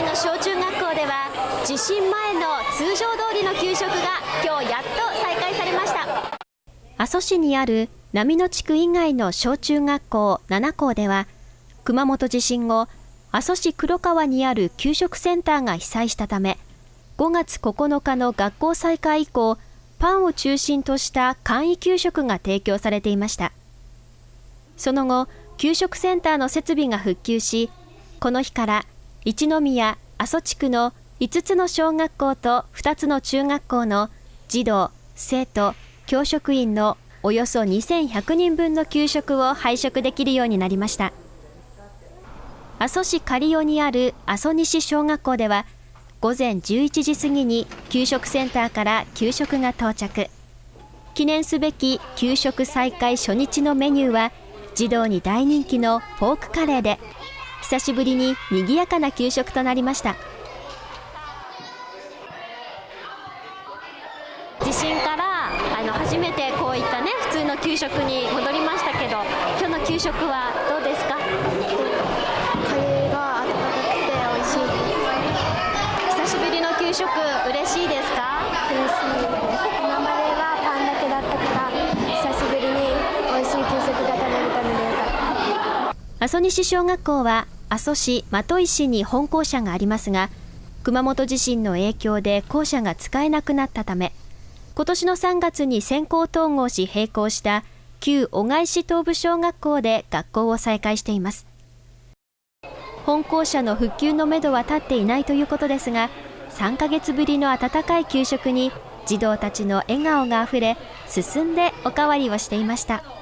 の小中学校では地震前の通常通りの給食が今日やっと再開されました。阿蘇市にある波野地区以外の小中学校7校では熊本地震後阿蘇市黒川にある給食センターが被災したため5月9日の学校再開以降パンを中心とした簡易給食が提供されていました。その後給食センターの設備が復旧しこの日から一宮阿蘇地区の5つの小学校と2つの中学校の児童生徒教職員のおよそ2100人分の給食を配食できるようになりました。阿蘇市刈尾にある阿蘇西小学校では午前11時過ぎに給食センターから給食が到着。記念すべき給食再開初日のメニューは児童に大人気のポークカレーで久しぶりに賑やかな給食となりました。地震からあの初めてこういったね普通の給食に戻りましたけど今日の給食はどうですか？カレーが温かくて美味しいです。久しぶりの給食嬉阿蘇西小学校は阿蘇市的石に本校舎がありますが熊本地震の影響で校舎が使えなくなったため今年の3月に先行統合し閉校した旧小貝市東部小学校で学校を再開しています。本校舎の復旧のめどは立っていないということですが3ヶ月ぶりの温かい給食に児童たちの笑顔があふれ進んでおかわりをしていました。